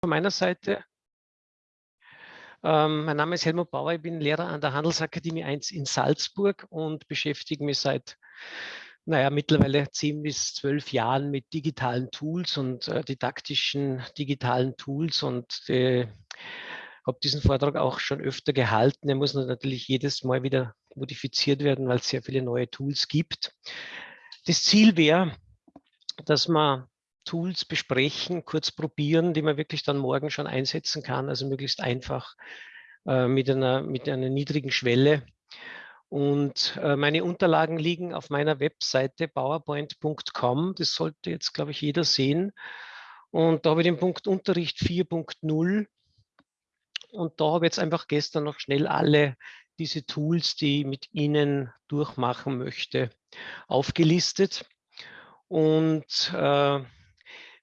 von meiner Seite. Ähm, mein Name ist Helmut Bauer, ich bin Lehrer an der Handelsakademie 1 in Salzburg und beschäftige mich seit naja, mittlerweile zehn bis zwölf Jahren mit digitalen Tools und äh, didaktischen digitalen Tools und äh, habe diesen Vortrag auch schon öfter gehalten. Er muss natürlich jedes Mal wieder modifiziert werden, weil es sehr viele neue Tools gibt. Das Ziel wäre, dass man Tools besprechen, kurz probieren, die man wirklich dann morgen schon einsetzen kann, also möglichst einfach äh, mit, einer, mit einer niedrigen Schwelle und äh, meine Unterlagen liegen auf meiner Webseite powerpoint.com. Das sollte jetzt, glaube ich, jeder sehen. Und da habe ich den Punkt Unterricht 4.0. Und da habe ich jetzt einfach gestern noch schnell alle diese Tools, die ich mit Ihnen durchmachen möchte, aufgelistet. Und äh,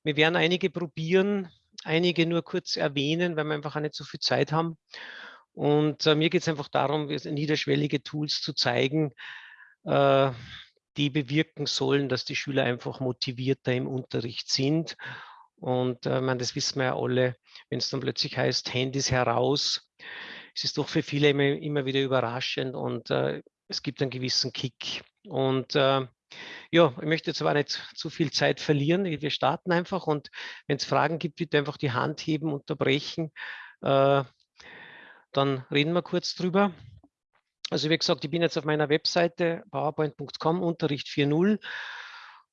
wir werden einige probieren, einige nur kurz erwähnen, weil wir einfach auch nicht so viel Zeit haben. Und äh, mir geht es einfach darum, niederschwellige Tools zu zeigen, äh, die bewirken sollen, dass die Schüler einfach motivierter im Unterricht sind. Und äh, man, das wissen wir ja alle, wenn es dann plötzlich heißt, Handys heraus, es ist doch für viele immer, immer wieder überraschend und äh, es gibt einen gewissen Kick. Und äh, ja, ich möchte jetzt aber nicht zu viel Zeit verlieren. Wir starten einfach und wenn es Fragen gibt, bitte einfach die Hand heben, unterbrechen. Äh, dann reden wir kurz drüber. Also wie gesagt, ich bin jetzt auf meiner Webseite powerpoint.com, Unterricht 4.0.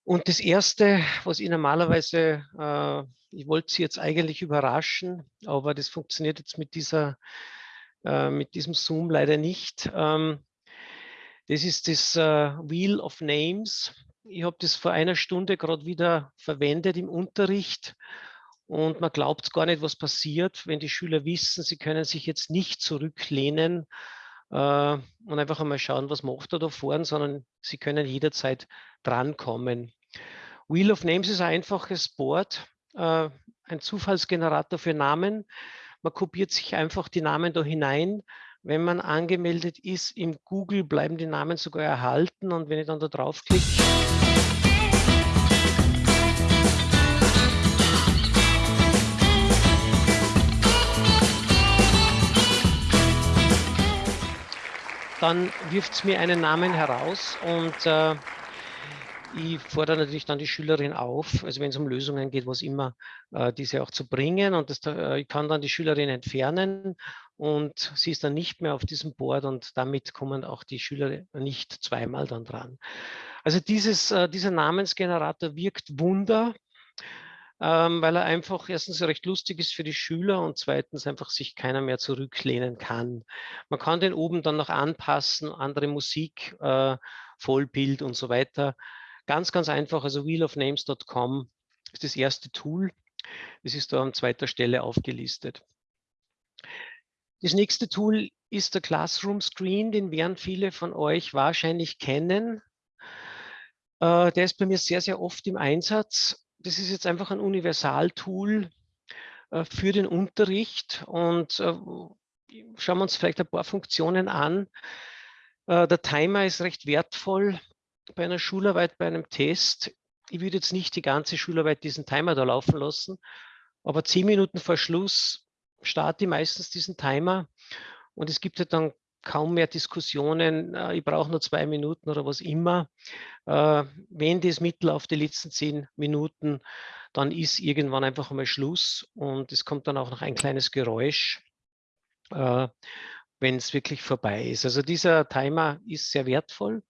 Und das Erste, was ich normalerweise, äh, ich wollte Sie jetzt eigentlich überraschen, aber das funktioniert jetzt mit, dieser, äh, mit diesem Zoom leider nicht. Ähm, das ist das äh, Wheel of Names. Ich habe das vor einer Stunde gerade wieder verwendet im Unterricht und man glaubt gar nicht, was passiert, wenn die Schüler wissen, sie können sich jetzt nicht zurücklehnen äh, und einfach einmal schauen, was macht er da vorne, sondern sie können jederzeit drankommen. Wheel of Names ist ein einfaches Board, äh, ein Zufallsgenerator für Namen. Man kopiert sich einfach die Namen da hinein. Wenn man angemeldet ist im Google, bleiben die Namen sogar erhalten. Und wenn ich dann da draufklicke, dann wirft es mir einen Namen heraus und äh, ich fordere natürlich dann die Schülerin auf, also wenn es um Lösungen geht, was immer, äh, diese auch zu bringen. Und das, äh, ich kann dann die Schülerin entfernen und sie ist dann nicht mehr auf diesem Board und damit kommen auch die Schüler nicht zweimal dann dran. Also dieses, äh, dieser Namensgenerator wirkt Wunder ähm, weil er einfach erstens recht lustig ist für die Schüler und zweitens einfach sich keiner mehr zurücklehnen kann. Man kann den oben dann noch anpassen, andere Musik, Vollbild und so weiter. Ganz, ganz einfach, also wheelofnames.com ist das erste Tool. Das ist da an zweiter Stelle aufgelistet. Das nächste Tool ist der Classroom Screen, den werden viele von euch wahrscheinlich kennen. Äh, der ist bei mir sehr, sehr oft im Einsatz das ist jetzt einfach ein Universaltool äh, für den Unterricht und äh, schauen wir uns vielleicht ein paar Funktionen an. Der Timer ist recht wertvoll bei einer Schularbeit, bei einem Test. Ich würde jetzt nicht die ganze Schularbeit diesen Timer da laufen lassen, aber zehn Minuten vor Schluss starte ich meistens diesen Timer und es gibt ja dann kaum mehr Diskussionen, äh, ich brauche nur zwei Minuten oder was immer. Äh, wenn das Mittel auf die letzten zehn Minuten, dann ist irgendwann einfach einmal Schluss und es kommt dann auch noch ein kleines Geräusch, äh, wenn es wirklich vorbei ist. Also dieser Timer ist sehr wertvoll.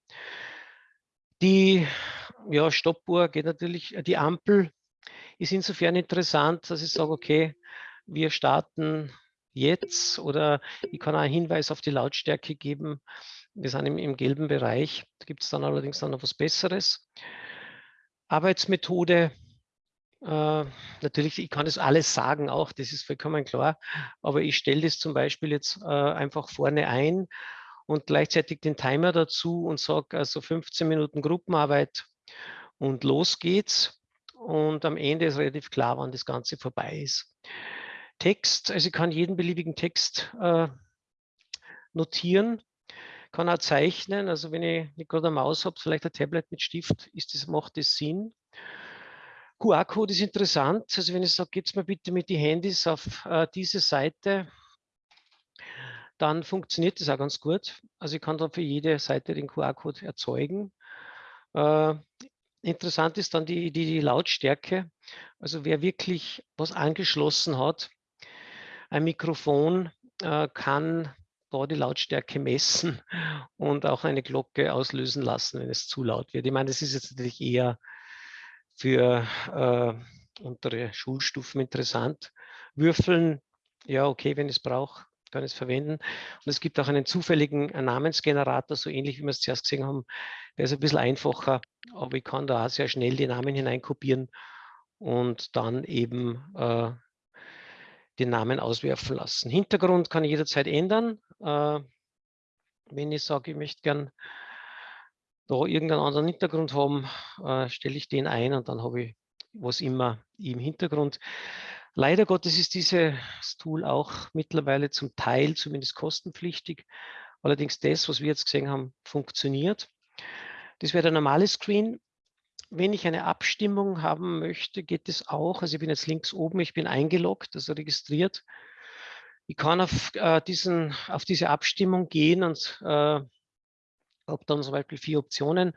Die ja, Stoppuhr geht natürlich, die Ampel ist insofern interessant, dass ich sage, okay, wir starten jetzt oder ich kann auch einen Hinweis auf die Lautstärke geben. Wir sind im, im gelben Bereich. Da gibt es dann allerdings dann noch was Besseres. Arbeitsmethode. Äh, natürlich, ich kann das alles sagen auch, das ist vollkommen klar. Aber ich stelle das zum Beispiel jetzt äh, einfach vorne ein und gleichzeitig den Timer dazu und sage also 15 Minuten Gruppenarbeit und los geht's. Und am Ende ist relativ klar, wann das Ganze vorbei ist. Text, also ich kann jeden beliebigen Text äh, notieren, kann auch zeichnen, also wenn ich nicht gerade eine Maus habe, vielleicht ein Tablet mit Stift, ist das, macht das Sinn. QR-Code ist interessant. Also wenn ich sage, geht's mal bitte mit den Handys auf äh, diese Seite, dann funktioniert das auch ganz gut. Also ich kann da für jede Seite den QR-Code erzeugen. Äh, interessant ist dann die, die, die Lautstärke. Also wer wirklich was angeschlossen hat, ein Mikrofon äh, kann da die Lautstärke messen und auch eine Glocke auslösen lassen, wenn es zu laut wird. Ich meine, das ist jetzt natürlich eher für äh, untere Schulstufen interessant. Würfeln, ja, okay, wenn ich es brauche, kann es verwenden. Und es gibt auch einen zufälligen Namensgenerator, so ähnlich wie wir es zuerst gesehen haben. Der ist ein bisschen einfacher, aber ich kann da auch sehr schnell die Namen hineinkopieren und dann eben äh, den Namen auswerfen lassen. Hintergrund kann ich jederzeit ändern. Äh, wenn ich sage, ich möchte gern da irgendeinen anderen Hintergrund haben, äh, stelle ich den ein und dann habe ich was immer im Hintergrund. Leider Gottes ist dieses Tool auch mittlerweile zum Teil zumindest kostenpflichtig. Allerdings das, was wir jetzt gesehen haben, funktioniert. Das wäre der normale Screen. Wenn ich eine Abstimmung haben möchte, geht es auch. Also ich bin jetzt links oben, ich bin eingeloggt, also registriert. Ich kann auf, äh, diesen, auf diese Abstimmung gehen und äh, habe dann zum Beispiel vier Optionen.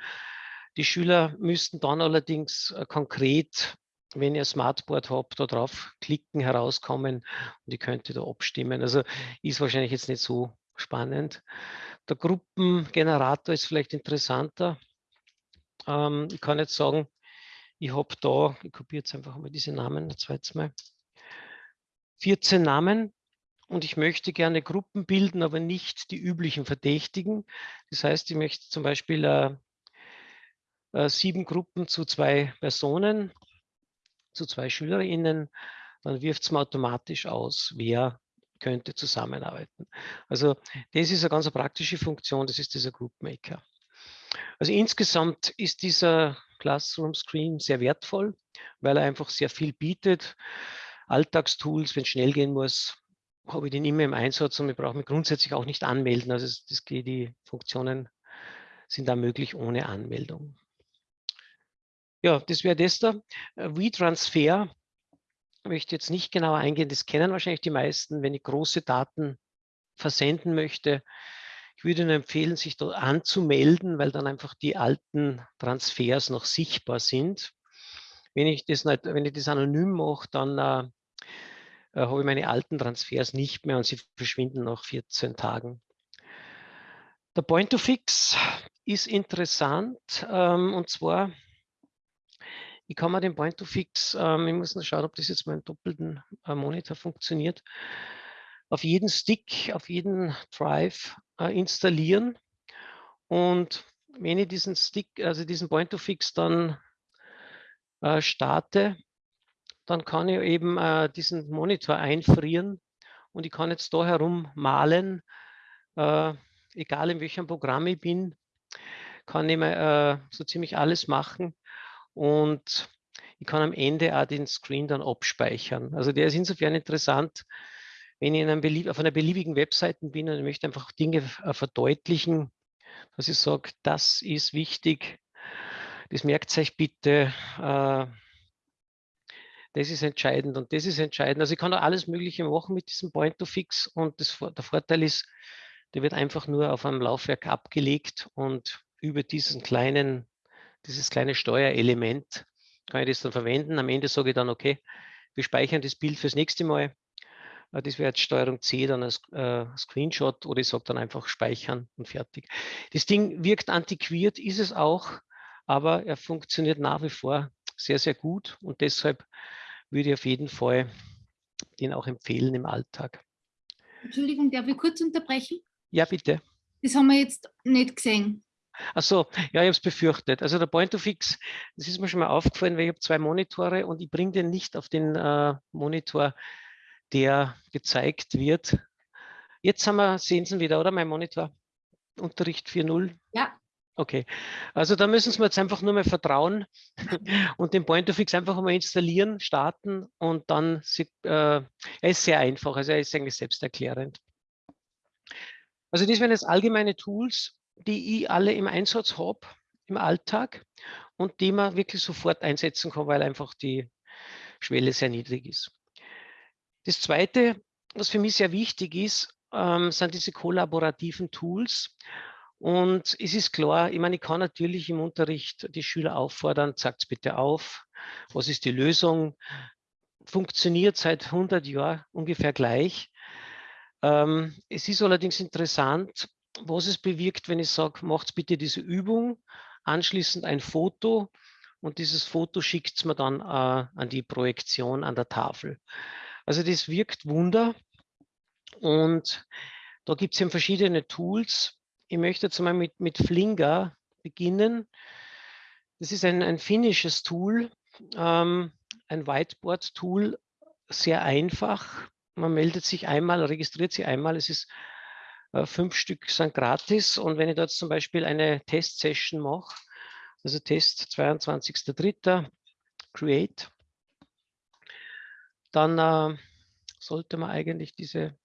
Die Schüler müssten dann allerdings äh, konkret, wenn ihr Smartboard habt, da drauf klicken, herauskommen und ich könnte da abstimmen. Also ist wahrscheinlich jetzt nicht so spannend. Der Gruppengenerator ist vielleicht interessanter. Ähm, ich kann jetzt sagen, ich habe da, ich kopiere jetzt einfach mal diese Namen, ein zweites Mal, 14 Namen und ich möchte gerne Gruppen bilden, aber nicht die üblichen Verdächtigen. Das heißt, ich möchte zum Beispiel äh, äh, sieben Gruppen zu zwei Personen, zu zwei SchülerInnen, dann wirft es mir automatisch aus, wer könnte zusammenarbeiten. Also das ist eine ganz praktische Funktion, das ist dieser Group Maker. Also insgesamt ist dieser Classroom Screen sehr wertvoll, weil er einfach sehr viel bietet. Alltagstools, wenn es schnell gehen muss, habe ich den immer im Einsatz und ich brauche mich grundsätzlich auch nicht anmelden. Also das, die Funktionen sind da möglich ohne Anmeldung. Ja, das wäre das da. WeTransfer möchte jetzt nicht genauer eingehen, das kennen wahrscheinlich die meisten, wenn ich große Daten versenden möchte. Ich würde nur empfehlen, sich dort anzumelden, weil dann einfach die alten Transfers noch sichtbar sind. Wenn ich das, nicht, wenn ich das anonym mache, dann äh, äh, habe ich meine alten Transfers nicht mehr und sie verschwinden nach 14 Tagen. Der Point-to-Fix ist interessant ähm, und zwar, ich kann mir den Point-to-Fix, ähm, ich muss noch schauen, ob das jetzt mit doppelten äh, Monitor funktioniert, auf jeden Stick, auf jeden Drive äh, installieren. Und wenn ich diesen Stick, also diesen Point-to-Fix dann äh, starte, dann kann ich eben äh, diesen Monitor einfrieren und ich kann jetzt da herum malen, äh, egal in welchem Programm ich bin, kann ich äh, so ziemlich alles machen und ich kann am Ende auch den Screen dann abspeichern. Also der ist insofern interessant, wenn ich in auf einer beliebigen Webseite bin und ich möchte einfach Dinge äh, verdeutlichen, dass ich sage, das ist wichtig, das merkt euch bitte, äh, das ist entscheidend und das ist entscheidend. Also ich kann da alles Mögliche machen mit diesem Point-to-Fix und das, der Vorteil ist, der wird einfach nur auf einem Laufwerk abgelegt und über diesen kleinen, dieses kleine Steuerelement kann ich das dann verwenden. Am Ende sage ich dann, okay, wir speichern das Bild fürs nächste Mal. Äh, das wäre jetzt Steuerung C, dann als äh, Screenshot oder ich sage dann einfach speichern und fertig. Das Ding wirkt antiquiert, ist es auch, aber er funktioniert nach wie vor sehr, sehr gut und deshalb würde ich auf jeden Fall den auch empfehlen im Alltag. Entschuldigung, darf ich kurz unterbrechen? Ja, bitte. Das haben wir jetzt nicht gesehen. Ach so, ja, ich habe es befürchtet. Also der Point-to-Fix, das ist mir schon mal aufgefallen, weil ich habe zwei Monitore und ich bringe den nicht auf den äh, Monitor, der gezeigt wird. Jetzt haben wir, sehen Sie wieder, oder? Mein Monitor. Unterricht 4.0. Ja. Okay, also da müssen Sie mir jetzt einfach nur mal vertrauen und den Point-of-Fix einfach mal installieren, starten und dann, äh, er ist sehr einfach, also er ist eigentlich selbsterklärend. Also das wären jetzt allgemeine Tools, die ich alle im Einsatz habe im Alltag. und die man wirklich sofort einsetzen kann, weil einfach die Schwelle sehr niedrig ist. Das Zweite, was für mich sehr wichtig ist, ähm, sind diese kollaborativen Tools. Und es ist klar, ich meine, ich kann natürlich im Unterricht die Schüler auffordern, sagt bitte auf, was ist die Lösung, funktioniert seit 100 Jahren ungefähr gleich. Ähm, es ist allerdings interessant, was es bewirkt, wenn ich sage, macht bitte diese Übung, anschließend ein Foto und dieses Foto schickt es mir dann äh, an die Projektion an der Tafel. Also das wirkt Wunder und da gibt es eben verschiedene Tools. Ich möchte jetzt mal mit, mit Flinger beginnen. Das ist ein, ein finnisches Tool, ähm, ein Whiteboard-Tool, sehr einfach. Man meldet sich einmal, registriert sich einmal. Es ist fünf Stück sind gratis. Und wenn ich dort zum Beispiel eine Test-Session mache, also Test 22.03. Create, dann äh, sollte man eigentlich diese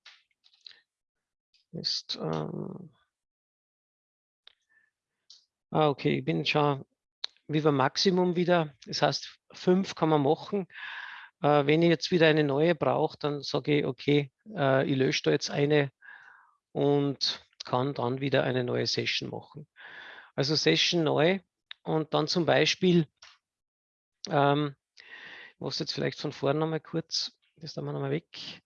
ist, ähm, ah, okay, ich bin schon Viva Maximum wieder. Das heißt, fünf kann man machen. Äh, wenn ich jetzt wieder eine neue brauche, dann sage ich, okay, äh, ich lösche da jetzt eine und kann dann wieder eine neue Session machen. Also Session neu und dann zum Beispiel, ähm, ich mache jetzt vielleicht von vorne nochmal kurz, das da wir nochmal weg.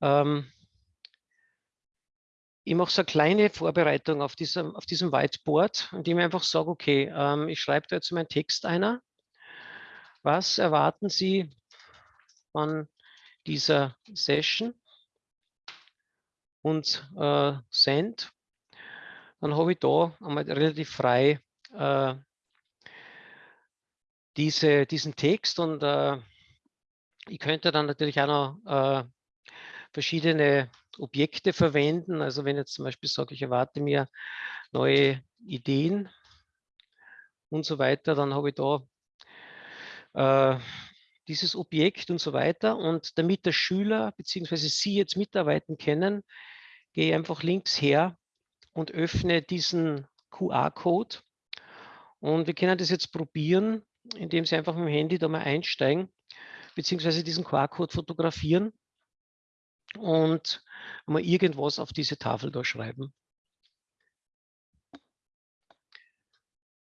Ähm, ich mache so eine kleine Vorbereitung auf diesem, auf diesem Whiteboard, indem ich einfach sage, okay, ähm, ich schreibe da jetzt meinen Text einer. Was erwarten Sie von dieser Session? Und äh, Send. Dann habe ich da einmal relativ frei äh, diese, diesen Text und äh, ich könnte dann natürlich auch noch äh, verschiedene Objekte verwenden. Also wenn jetzt zum Beispiel sage, ich erwarte mir neue Ideen und so weiter, dann habe ich da äh, dieses Objekt und so weiter. Und damit der Schüler bzw. Sie jetzt mitarbeiten können, gehe einfach links her und öffne diesen QR-Code. Und wir können das jetzt probieren, indem Sie einfach mit dem Handy da mal einsteigen, beziehungsweise diesen QR-Code fotografieren und mal irgendwas auf diese Tafel da schreiben.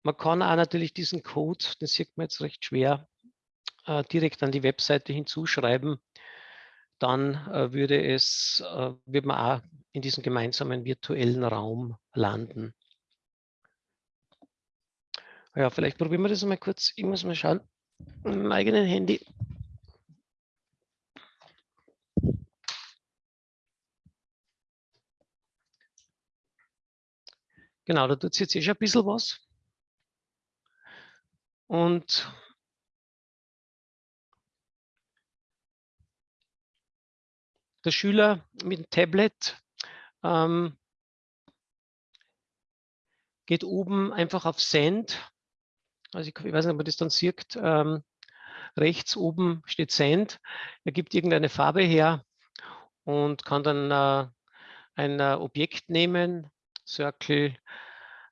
Man kann auch natürlich diesen Code, den sieht man jetzt recht schwer, äh, direkt an die Webseite hinzuschreiben. Dann äh, würde es, äh, wird man auch in diesem gemeinsamen virtuellen Raum landen. Ja, vielleicht probieren wir das mal kurz. Ich muss mal schauen, mit meinem eigenen Handy. Genau, da tut es jetzt eh schon ein bisschen was. Und der Schüler mit dem Tablet ähm, geht oben einfach auf Send. Also ich, ich, weiß nicht, ob man das dann sieht. Ähm, rechts oben steht Send. Er gibt irgendeine Farbe her und kann dann äh, ein äh, Objekt nehmen, Circle,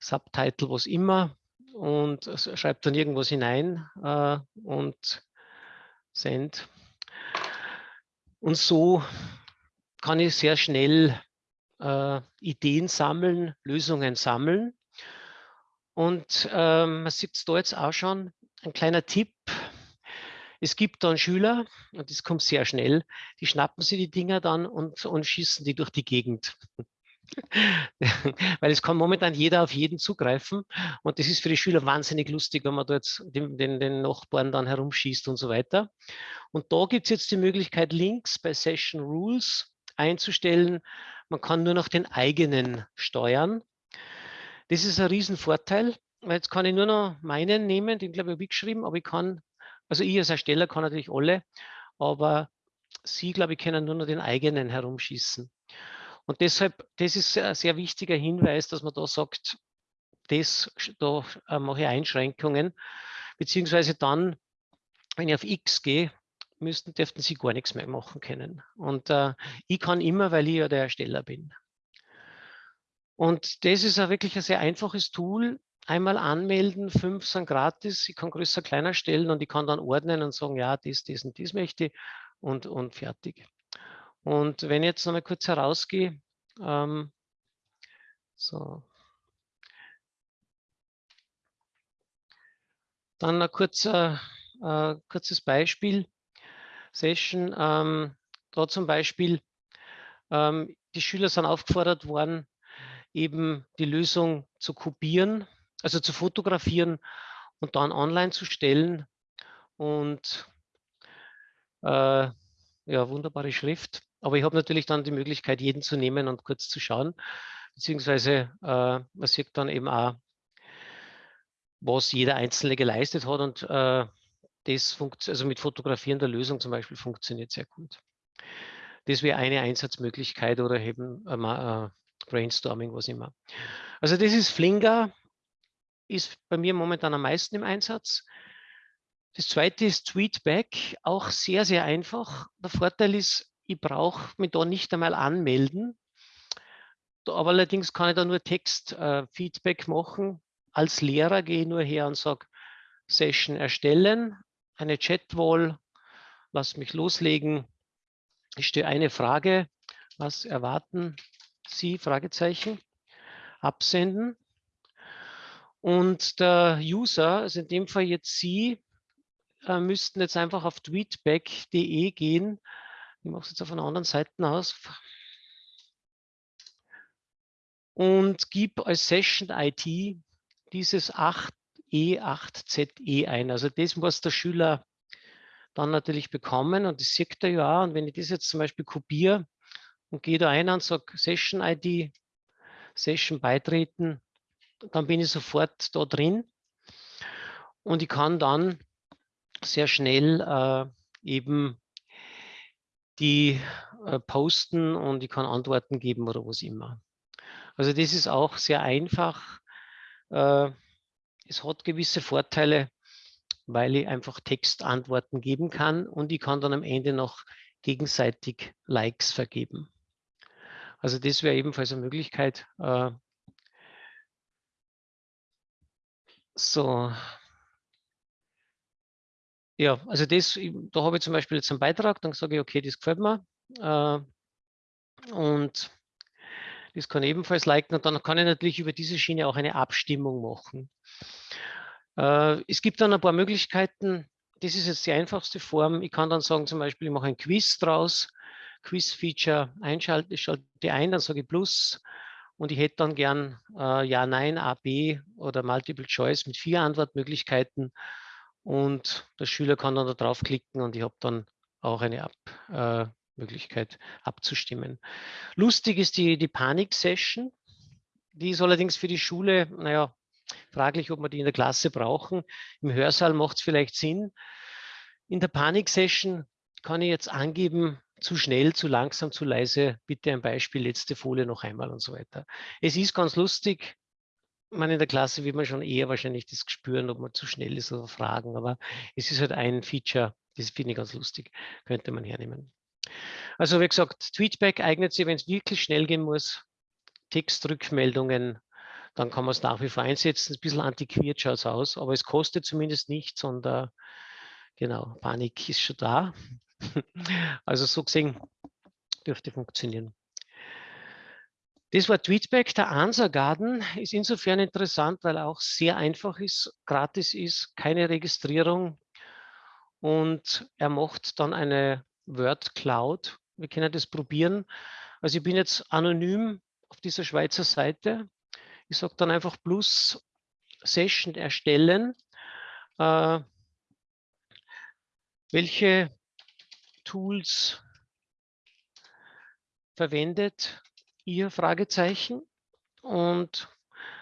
Subtitle, was immer und schreibt dann irgendwas hinein äh, und Send. Und so kann ich sehr schnell äh, Ideen sammeln, Lösungen sammeln. Und ähm, man sieht es da jetzt auch schon, ein kleiner Tipp. Es gibt dann Schüler, und das kommt sehr schnell, die schnappen sich die Dinger dann und, und schießen die durch die Gegend. Weil es kann momentan jeder auf jeden zugreifen und das ist für die Schüler wahnsinnig lustig, wenn man dort den, den, den Nachbarn dann herumschießt und so weiter. Und da gibt es jetzt die Möglichkeit, links bei Session Rules einzustellen. Man kann nur noch den eigenen steuern. Das ist ein Riesenvorteil, weil jetzt kann ich nur noch meinen nehmen, den glaube ich habe ich geschrieben, aber ich kann, also ich als Ersteller kann natürlich alle, aber Sie, glaube ich, können nur noch den eigenen herumschießen. Und deshalb, das ist ein sehr wichtiger Hinweis, dass man da sagt, das, da äh, mache ich Einschränkungen, beziehungsweise dann, wenn ich auf X gehe, müssten, dürften sie gar nichts mehr machen können. Und äh, ich kann immer, weil ich ja der Ersteller bin. Und das ist auch wirklich ein sehr einfaches Tool. einmal anmelden, fünf sind gratis, ich kann größer, kleiner stellen und ich kann dann ordnen und sagen, ja, das, das und das möchte ich und, und fertig. Und wenn ich jetzt noch mal kurz herausgehe, ähm, so. Dann ein kurzer, äh, kurzes Beispiel. Session, ähm, da zum Beispiel, ähm, die Schüler sind aufgefordert worden, eben die Lösung zu kopieren, also zu fotografieren und dann online zu stellen. Und äh, ja, wunderbare Schrift. Aber ich habe natürlich dann die Möglichkeit, jeden zu nehmen und kurz zu schauen. Beziehungsweise äh, man sieht dann eben auch, was jeder Einzelne geleistet hat. Und äh, das also mit Fotografieren der Lösung zum Beispiel funktioniert sehr gut. Das wäre eine Einsatzmöglichkeit oder eben äh, Brainstorming, was immer. Also das ist Flinger, ist bei mir momentan am meisten im Einsatz. Das zweite ist Tweetback, auch sehr, sehr einfach. Der Vorteil ist, ich brauche mich da nicht einmal anmelden. Aber allerdings kann ich da nur Textfeedback äh, machen. Als Lehrer gehe ich nur her und sage, Session erstellen, eine Chatwall, lass mich loslegen. Ich stelle eine Frage, was erwarten Sie? Fragezeichen. Absenden. Und der User, also in dem Fall jetzt Sie, äh, müssten jetzt einfach auf tweetback.de gehen. Ich mache es jetzt auf einer anderen Seite aus. Und gib als Session ID dieses 8E8ZE ein. Also das muss der Schüler dann natürlich bekommen und das sieht er ja. Und wenn ich das jetzt zum Beispiel kopiere und gehe da ein und sage Session ID, Session beitreten, dann bin ich sofort da drin und ich kann dann sehr schnell äh, eben die äh, posten und ich kann Antworten geben oder was immer. Also das ist auch sehr einfach. Äh, es hat gewisse Vorteile, weil ich einfach Textantworten geben kann und ich kann dann am Ende noch gegenseitig Likes vergeben. Also das wäre ebenfalls eine Möglichkeit. Äh, so, ja, also das, da habe ich zum Beispiel jetzt einen Beitrag, dann sage ich, okay, das gefällt mir. Äh, und das kann ebenfalls liken und dann kann ich natürlich über diese Schiene auch eine Abstimmung machen. Äh, es gibt dann ein paar Möglichkeiten. Das ist jetzt die einfachste Form. Ich kann dann sagen, zum Beispiel, ich mache ein Quiz draus, Quiz-Feature einschalten, ich schalte ein, dann sage ich Plus und ich hätte dann gern äh, Ja, Nein, A, B oder Multiple Choice mit vier Antwortmöglichkeiten und der Schüler kann dann da draufklicken und ich habe dann auch eine Ab, äh, Möglichkeit abzustimmen. Lustig ist die, die Panik-Session. Die ist allerdings für die Schule, naja, fraglich, ob wir die in der Klasse brauchen. Im Hörsaal macht es vielleicht Sinn. In der Panik-Session kann ich jetzt angeben, zu schnell, zu langsam, zu leise, bitte ein Beispiel, letzte Folie noch einmal und so weiter. Es ist ganz lustig, man in der Klasse wird man schon eher wahrscheinlich das spüren, ob man zu schnell ist oder fragen, aber es ist halt ein Feature, das finde ich ganz lustig, könnte man hernehmen. Also wie gesagt, Tweetback eignet sich, wenn es wirklich schnell gehen muss, Textrückmeldungen, dann kann man es nach wie vor einsetzen. Ein bisschen antiquiert schaut es aus, aber es kostet zumindest nichts und äh, genau, Panik ist schon da. also so gesehen dürfte funktionieren. Das war Tweetback. Der Answer Garden ist insofern interessant, weil er auch sehr einfach ist, gratis ist, keine Registrierung und er macht dann eine Word Cloud. Wir können das probieren. Also ich bin jetzt anonym auf dieser Schweizer Seite. Ich sage dann einfach plus Session erstellen. Äh, welche Tools verwendet ihr Fragezeichen. Und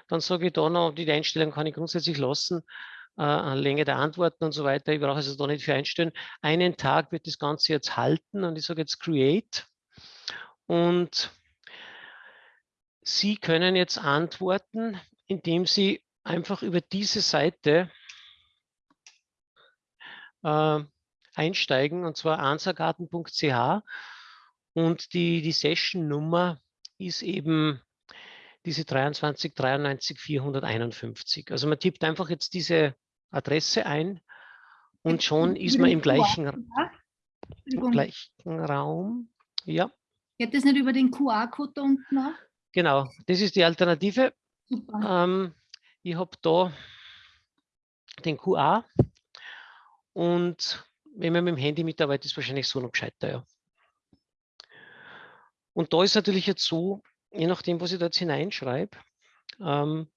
dann sage ich da noch, die Einstellung kann ich grundsätzlich lassen, äh, Länge der Antworten und so weiter. Ich brauche es also da nicht für einstellen. Einen Tag wird das Ganze jetzt halten und ich sage jetzt Create. Und Sie können jetzt antworten, indem Sie einfach über diese Seite äh, einsteigen, und zwar answergarten.ch und die, die Session-Nummer ist eben diese 23 93 451. Also man tippt einfach jetzt diese Adresse ein und schon ist man im gleichen, im gleichen Raum. Ja. Geht das nicht über den QR-Code unten auch? Genau, das ist die Alternative. Ähm, ich habe da den QR und wenn man mit dem Handy mitarbeitet, ist wahrscheinlich so noch gescheiter. Ja. Und da ist natürlich jetzt so, je nachdem, was ich da jetzt hineinschreibe, ähm,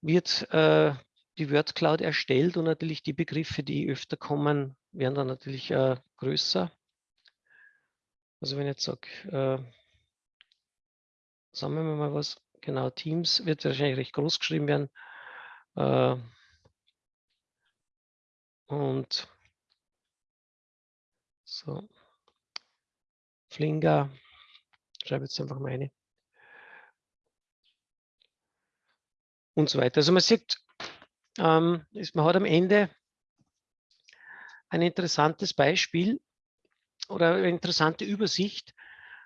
wird äh, die WordCloud erstellt und natürlich die Begriffe, die öfter kommen, werden dann natürlich äh, größer. Also wenn ich jetzt sage, äh, sagen wir mal was, genau, Teams wird wahrscheinlich recht groß geschrieben werden. Äh, und so, Flinger, schreibe jetzt einfach meine. Und so weiter. Also man sieht, ähm, ist, man hat am Ende ein interessantes Beispiel oder eine interessante Übersicht,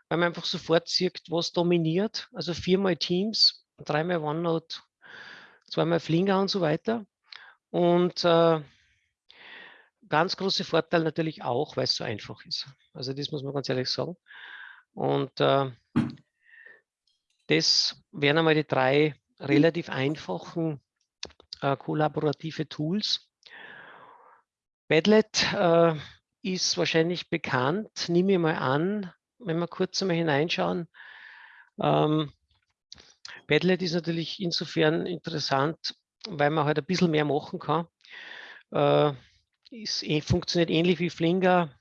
weil man einfach sofort sieht, was dominiert. Also viermal Teams, dreimal OneNote, zweimal Flinger und so weiter. Und äh, ganz große Vorteil natürlich auch, weil es so einfach ist. Also das muss man ganz ehrlich sagen. Und äh, das wären einmal die drei relativ einfachen äh, kollaborative Tools. Padlet äh, ist wahrscheinlich bekannt, nehme ich mal an, wenn wir kurz einmal hineinschauen. Ähm, Padlet ist natürlich insofern interessant, weil man halt ein bisschen mehr machen kann. Äh, ist, eh, funktioniert ähnlich wie Flinger.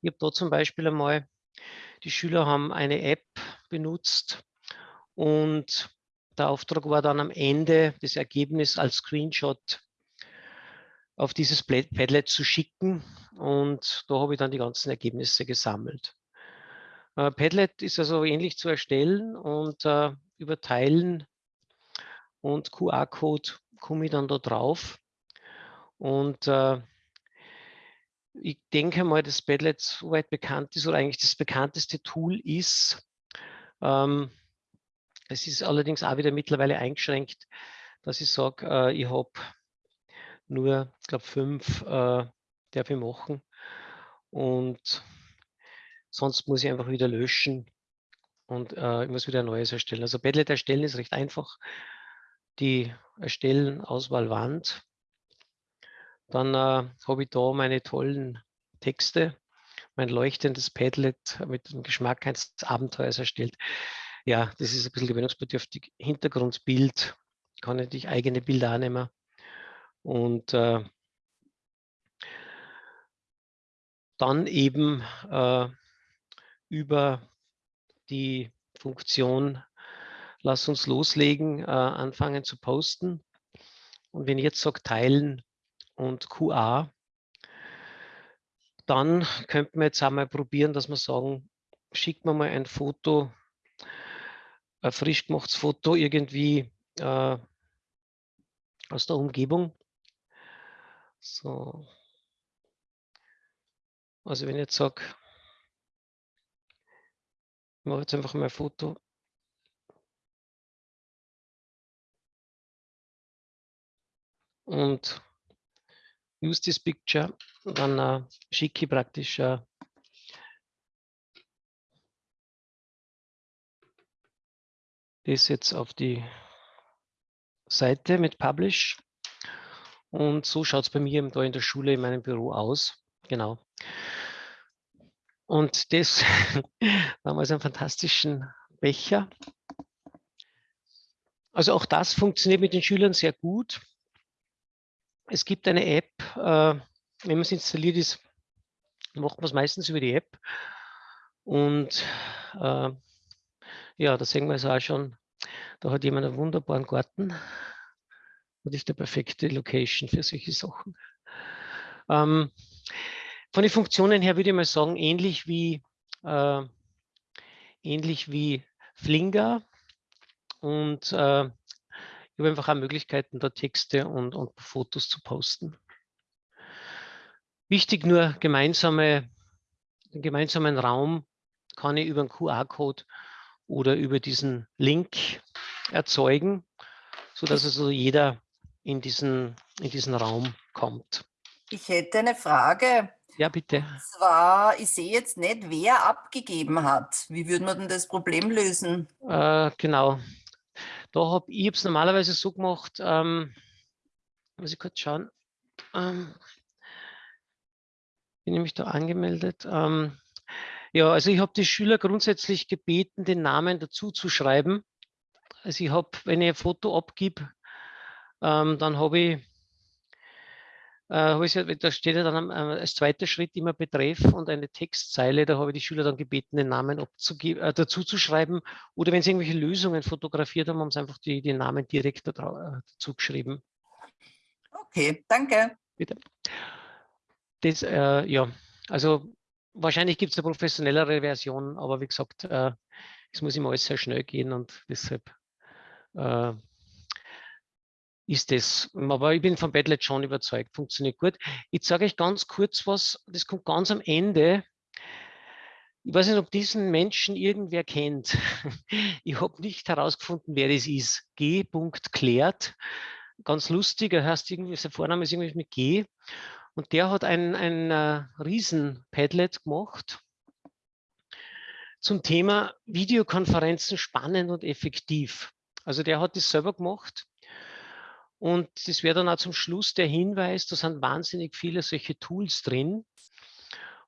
Ich habe da zum Beispiel einmal, die Schüler haben eine App benutzt und der Auftrag war dann am Ende das Ergebnis als Screenshot auf dieses Padlet zu schicken und da habe ich dann die ganzen Ergebnisse gesammelt. Äh, Padlet ist also ähnlich zu erstellen und äh, über Teilen und QR-Code komme ich dann da drauf. Und äh, ich denke mal, dass Padlet soweit bekannt ist oder eigentlich das bekannteste Tool ist. Ähm, es ist allerdings auch wieder mittlerweile eingeschränkt, dass ich sage, äh, ich habe nur, ich glaube, fünf äh, darf ich machen. Und sonst muss ich einfach wieder löschen und äh, ich muss wieder ein neues erstellen. Also Padlet erstellen ist recht einfach. Die Erstellen Auswahlwand. Dann äh, habe ich da meine tollen Texte, mein leuchtendes Padlet mit dem Geschmack eines Abenteuers erstellt ja, das ist ein bisschen gewöhnungsbedürftig. Hintergrundbild, kann ich dich eigene Bilder annehmen. Und äh, dann eben äh, über die Funktion, lass uns loslegen, äh, anfangen zu posten. Und wenn ich jetzt sage teilen und QA, dann könnten wir jetzt einmal probieren, dass wir sagen, schickt mir mal ein Foto ein frisch gemachtes Foto irgendwie äh, aus der Umgebung. So. Also wenn ich jetzt sage, ich mache jetzt einfach mal ein Foto. Und use this picture, dann äh, schicke ich praktisch äh, das jetzt auf die Seite mit Publish. Und so schaut es bei mir da in der Schule in meinem Büro aus. Genau. Und das damals einen fantastischen Becher. Also auch das funktioniert mit den Schülern sehr gut. Es gibt eine App, äh, wenn man es installiert ist, macht man es meistens über die App. Und äh, ja, da sehen wir es auch schon. Da hat jemand einen wunderbaren Garten. Das ist die perfekte Location für solche Sachen. Ähm, von den Funktionen her würde ich mal sagen, ähnlich wie, äh, ähnlich wie Flinger. Und äh, ich habe einfach auch Möglichkeiten, da Texte und, und Fotos zu posten. Wichtig nur, gemeinsame, den gemeinsamen Raum kann ich über einen QR-Code oder über diesen Link erzeugen, sodass also jeder in diesen, in diesen Raum kommt. Ich hätte eine Frage. Ja, bitte. Und zwar, ich sehe jetzt nicht, wer abgegeben hat. Wie würde man denn das Problem lösen? Äh, genau. Da habe ich es normalerweise so gemacht, ähm, muss ich kurz schauen. Ähm, bin nämlich da angemeldet. Ähm, ja, also ich habe die Schüler grundsätzlich gebeten, den Namen dazu zu schreiben. Also ich habe, wenn ich ein Foto abgebe, ähm, dann habe ich, äh, hab ich, da steht ja dann äh, als zweiter Schritt immer Betreff und eine Textzeile. Da habe ich die Schüler dann gebeten, den Namen äh, dazu zu schreiben. Oder wenn sie irgendwelche Lösungen fotografiert haben, haben sie einfach die, die Namen direkt äh, dazu geschrieben. Okay, danke. Bitte. Das, äh, ja, also wahrscheinlich gibt es eine professionellere Version, aber wie gesagt, äh, es muss immer alles sehr schnell gehen und deshalb äh, ist das. Aber ich bin von Padlet schon überzeugt, funktioniert gut. Ich sage euch ganz kurz was, das kommt ganz am Ende. Ich weiß nicht, ob diesen Menschen irgendwer kennt. Ich habe nicht herausgefunden, wer das ist. G. Klärt. Ganz lustig, er heißt irgendwie, sein Vorname ist irgendwie mit G. Und der hat ein, ein uh, Riesen-Padlet gemacht zum Thema Videokonferenzen spannend und effektiv. Also der hat das selber gemacht. Und das wäre dann auch zum Schluss der Hinweis, da sind wahnsinnig viele solche Tools drin.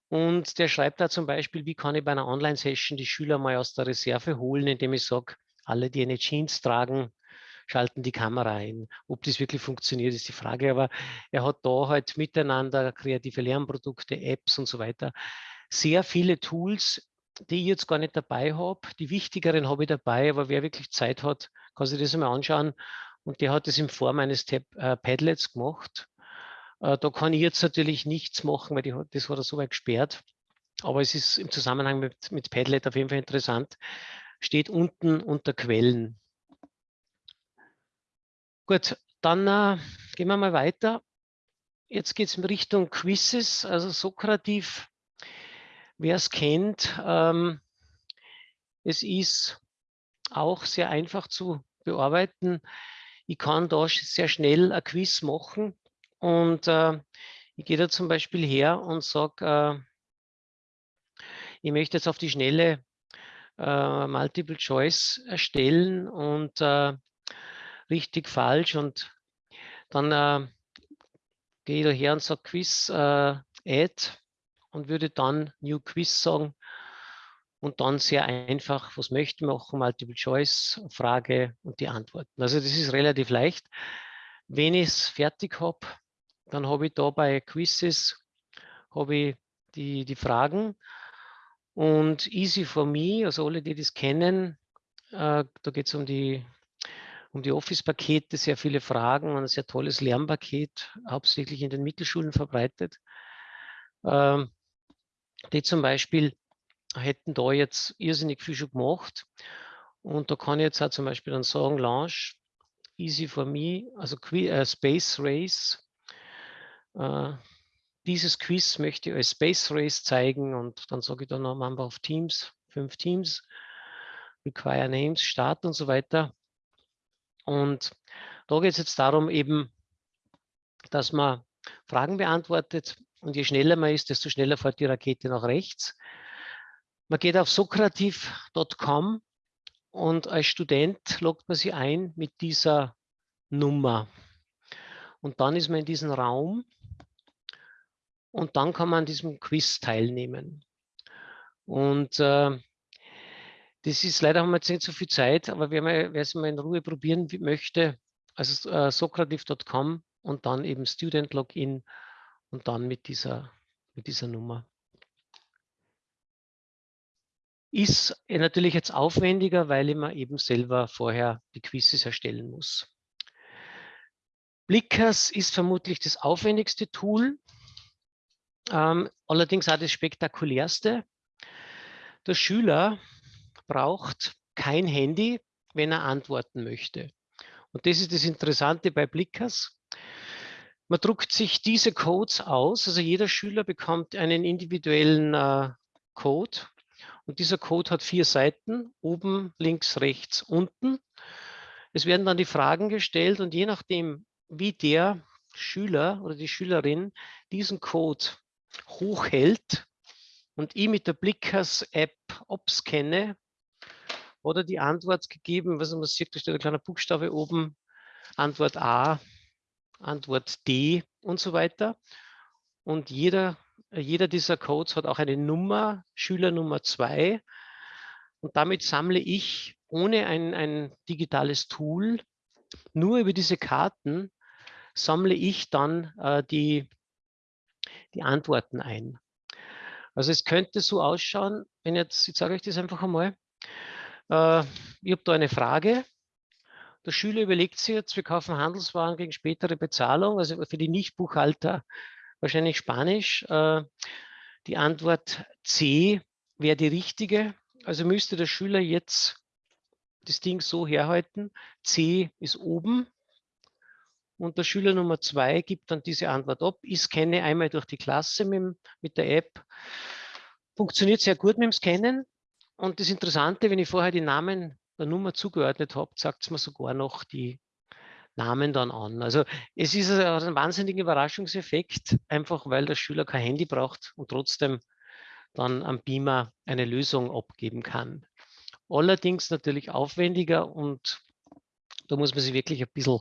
Und der schreibt da zum Beispiel, wie kann ich bei einer Online-Session die Schüler mal aus der Reserve holen, indem ich sage, alle, die eine Jeans tragen, schalten die Kamera ein. Ob das wirklich funktioniert, ist die Frage. Aber er hat da halt miteinander kreative Lernprodukte, Apps und so weiter. Sehr viele Tools, die ich jetzt gar nicht dabei habe. Die wichtigeren habe ich dabei, aber wer wirklich Zeit hat, kann sich das einmal anschauen. Und der hat das in Form eines Tab äh, Padlets gemacht. Äh, da kann ich jetzt natürlich nichts machen, weil die, das hat er so weit gesperrt. Aber es ist im Zusammenhang mit, mit Padlet auf jeden Fall interessant. Steht unten unter Quellen. Gut, dann äh, gehen wir mal weiter. Jetzt geht es in Richtung Quizzes, also Sokrativ. Wer es kennt, ähm, es ist auch sehr einfach zu bearbeiten. Ich kann da sehr schnell ein Quiz machen und äh, ich gehe da zum Beispiel her und sage, äh, ich möchte jetzt auf die schnelle äh, Multiple Choice erstellen und äh, richtig, falsch und dann äh, gehe ich daher und sage Quiz äh, Add und würde dann New Quiz sagen und dann sehr einfach, was möchte ich machen, Multiple Choice, Frage und die Antworten. Also das ist relativ leicht. Wenn ich es fertig habe, dann habe ich da bei Quizzes habe ich die, die Fragen und Easy for Me, also alle, die das kennen, äh, da geht es um die um die Office-Pakete sehr viele Fragen, ein sehr tolles Lernpaket, hauptsächlich in den Mittelschulen verbreitet. Ähm, die zum Beispiel hätten da jetzt irrsinnig viel schon gemacht. Und da kann ich jetzt auch zum Beispiel dann sagen, Launch, easy for me, also äh, Space Race. Äh, dieses Quiz möchte ich als Space Race zeigen und dann sage ich dann noch Number of Teams, fünf Teams, Require Names, Start und so weiter. Und da geht es jetzt darum eben, dass man Fragen beantwortet und je schneller man ist, desto schneller fährt die Rakete nach rechts. Man geht auf sokrativ.com und als Student loggt man sich ein mit dieser Nummer. Und dann ist man in diesem Raum und dann kann man an diesem Quiz teilnehmen. Und äh, das ist leider haben wir jetzt nicht so viel Zeit, aber wer, mal, wer es mal in Ruhe probieren möchte, also äh, sokrativ.com und dann eben Student Login und dann mit dieser, mit dieser Nummer. Ist natürlich jetzt aufwendiger, weil mir eben selber vorher die Quizzes erstellen muss. Blickers ist vermutlich das aufwendigste Tool, ähm, allerdings auch das spektakulärste. Der Schüler braucht kein Handy, wenn er antworten möchte. Und das ist das Interessante bei Blickers. Man druckt sich diese Codes aus, also jeder Schüler bekommt einen individuellen äh, Code Und dieser Code hat vier Seiten, oben, links, rechts, unten. Es werden dann die Fragen gestellt und je nachdem, wie der Schüler oder die Schülerin diesen Code hochhält und ich mit der Blickers-App abscanne oder die Antwort gegeben, was man sieht, da steht ein kleiner Buchstabe oben, Antwort A, Antwort D und so weiter. Und jeder, jeder dieser Codes hat auch eine Nummer, Schüler Nummer 2. Und damit sammle ich ohne ein, ein digitales Tool, nur über diese Karten, sammle ich dann äh, die, die Antworten ein. Also es könnte so ausschauen, wenn jetzt, ich sage euch das einfach einmal, äh, ich habe da eine Frage, der Schüler überlegt sich jetzt, wir kaufen Handelswaren gegen spätere Bezahlung, also für die Nichtbuchhalter wahrscheinlich Spanisch. Äh, die Antwort C wäre die richtige. Also müsste der Schüler jetzt das Ding so herhalten. C ist oben und der Schüler Nummer zwei gibt dann diese Antwort ab. Ich scanne einmal durch die Klasse mit, mit der App. Funktioniert sehr gut mit dem Scannen. Und das Interessante, wenn ich vorher die Namen der Nummer zugeordnet habe, sagt es mir sogar noch die Namen dann an. Also es ist ein wahnsinniger Überraschungseffekt, einfach weil der Schüler kein Handy braucht und trotzdem dann am Beamer eine Lösung abgeben kann. Allerdings natürlich aufwendiger und da muss man sich wirklich ein bisschen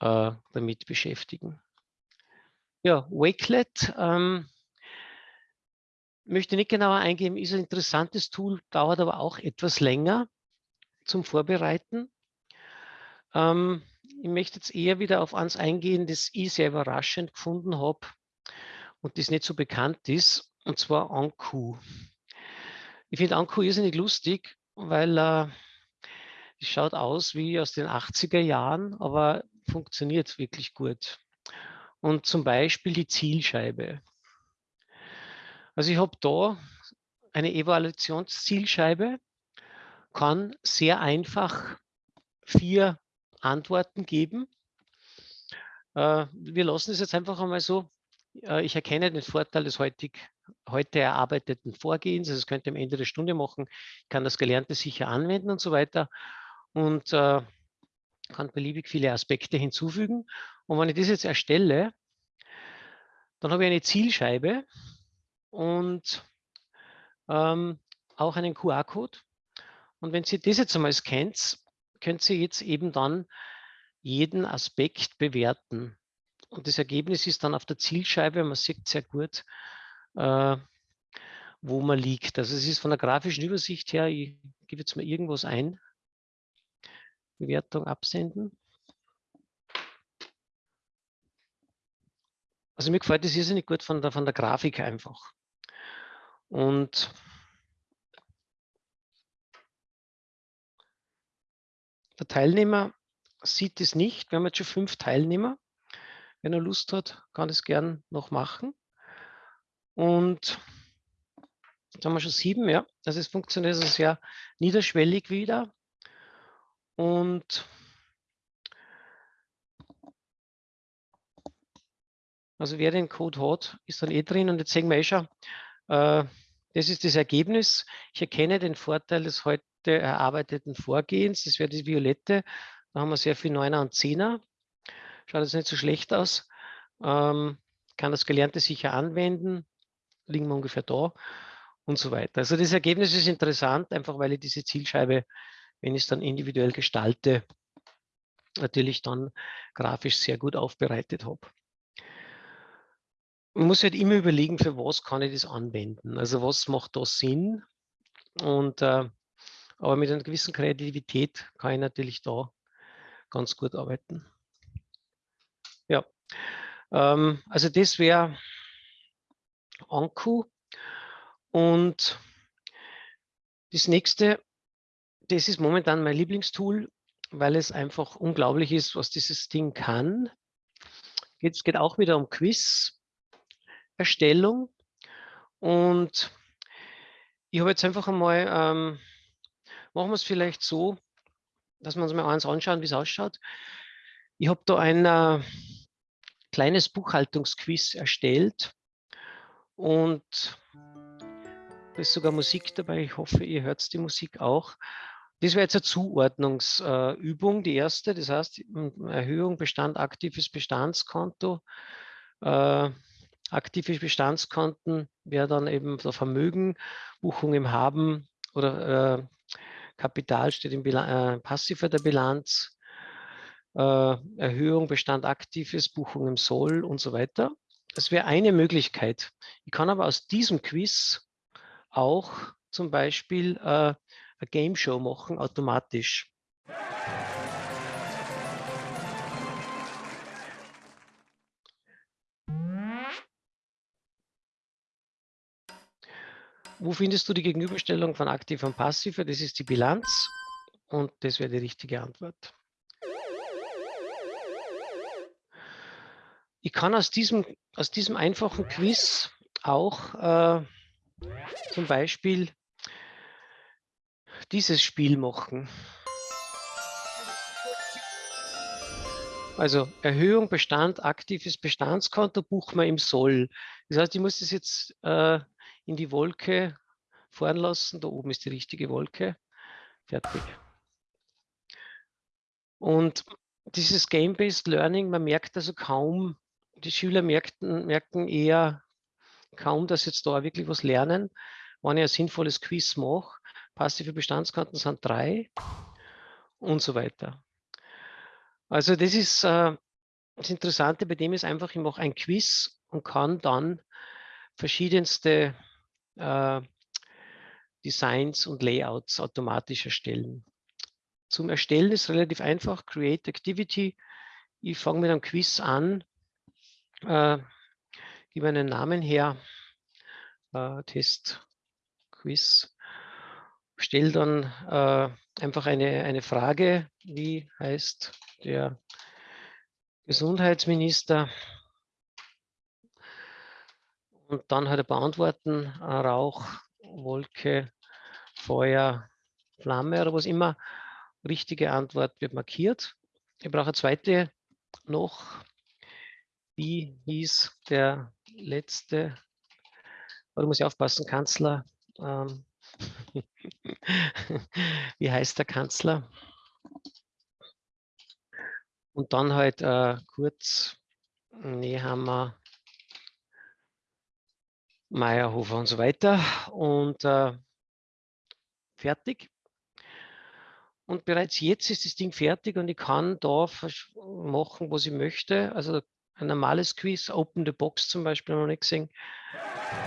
äh, damit beschäftigen. Ja, Wakelet ähm, möchte nicht genauer eingehen, ist ein interessantes Tool, dauert aber auch etwas länger zum Vorbereiten. Ähm, ich möchte jetzt eher wieder auf eins eingehen, das ich sehr überraschend gefunden habe und das nicht so bekannt ist, und zwar Anku. Ich finde Anku irrsinnig lustig, weil äh, es schaut aus wie aus den 80er Jahren, aber funktioniert wirklich gut. Und zum Beispiel die Zielscheibe. Also ich habe da eine Evaluationszielscheibe, kann sehr einfach vier Antworten geben. Äh, wir lassen es jetzt einfach einmal so. Äh, ich erkenne den Vorteil des heutig, heute erarbeiteten Vorgehens. Also das könnte am Ende der Stunde machen. Ich kann das Gelernte sicher anwenden und so weiter. Und äh, kann beliebig viele Aspekte hinzufügen. Und wenn ich das jetzt erstelle, dann habe ich eine Zielscheibe und ähm, auch einen QR-Code. Und wenn Sie das jetzt einmal scannt, können Sie jetzt eben dann jeden Aspekt bewerten. Und das Ergebnis ist dann auf der Zielscheibe, man sieht sehr gut, äh, wo man liegt. Also es ist von der grafischen Übersicht her, ich gebe jetzt mal irgendwas ein, Bewertung absenden. Also mir gefällt das irrsinnig gut von der, von der Grafik einfach. Und Der Teilnehmer sieht es nicht. Wir haben jetzt schon fünf Teilnehmer. Wenn er Lust hat, kann es gern noch machen. Und jetzt haben wir schon sieben, ja. Also es funktioniert also sehr niederschwellig wieder. Und also wer den Code hat, ist dann eh drin. Und jetzt sehen wir eh schon, äh, das ist das Ergebnis. Ich erkenne den Vorteil des heute erarbeiteten Vorgehens. Das wäre die Violette. Da haben wir sehr viel Neuner und Zehner. Schaut jetzt nicht so schlecht aus. Ähm, kann das Gelernte sicher anwenden. Liegen wir ungefähr da und so weiter. Also das Ergebnis ist interessant, einfach weil ich diese Zielscheibe, wenn ich es dann individuell gestalte, natürlich dann grafisch sehr gut aufbereitet habe. Man muss halt immer überlegen, für was kann ich das anwenden. Also was macht da Sinn? Und äh, aber mit einer gewissen Kreativität kann ich natürlich da ganz gut arbeiten. Ja, ähm, also das wäre Anku. Und das nächste, das ist momentan mein Lieblingstool, weil es einfach unglaublich ist, was dieses Ding kann. Es geht auch wieder um Quiz-Erstellung. Und ich habe jetzt einfach einmal ähm, Machen wir es vielleicht so, dass wir uns mal eins anschauen, wie es ausschaut. Ich habe da ein äh, kleines Buchhaltungsquiz erstellt und Da ist sogar Musik dabei. Ich hoffe, ihr hört die Musik auch. Das wäre jetzt eine Zuordnungsübung, die erste. Das heißt, Erhöhung Bestand aktives Bestandskonto. Äh, aktive Bestandskonten wäre dann eben der Vermögen, Buchung im Haben oder äh, Kapital steht im Bilan äh, Passiver der Bilanz, äh, Erhöhung Bestand aktives, Buchung im Soll und so weiter. Das wäre eine Möglichkeit. Ich kann aber aus diesem Quiz auch zum Beispiel äh, eine Game Show machen, automatisch. Wo findest du die Gegenüberstellung von aktiv und passiv? Das ist die Bilanz und das wäre die richtige Antwort. Ich kann aus diesem, aus diesem einfachen Quiz auch äh, zum Beispiel dieses Spiel machen. Also Erhöhung Bestand, aktives Bestandskonto buchen wir im Soll. Das heißt, ich muss das jetzt äh, in die Wolke fahren lassen. Da oben ist die richtige Wolke. Fertig. Und dieses Game-Based Learning, man merkt also kaum, die Schüler merkten, merken eher kaum, dass jetzt da wirklich was lernen. Wenn ich ein sinnvolles Quiz mache, passive Bestandskarten sind drei und so weiter. Also das ist äh, das Interessante bei dem ist einfach, ich mache ein Quiz und kann dann verschiedenste Designs und Layouts automatisch erstellen. Zum Erstellen ist relativ einfach, Create Activity. Ich fange mit einem Quiz an, äh, gebe einen Namen her, äh, Test Quiz, stelle dann äh, einfach eine, eine Frage, wie heißt der Gesundheitsminister und dann halt beantworten, Rauch, Wolke, Feuer, Flamme oder was immer. Richtige Antwort wird markiert. Ich brauche eine zweite noch. Wie hieß der letzte, oder muss ich aufpassen, Kanzler? Ähm, wie heißt der Kanzler? Und dann halt äh, kurz Nehammer, Meyerhofer und so weiter und äh, fertig. Und bereits jetzt ist das Ding fertig und ich kann da machen, was ich möchte. Also ein normales Quiz, Open the Box zum Beispiel, noch nicht gesehen.